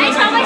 এই সবাই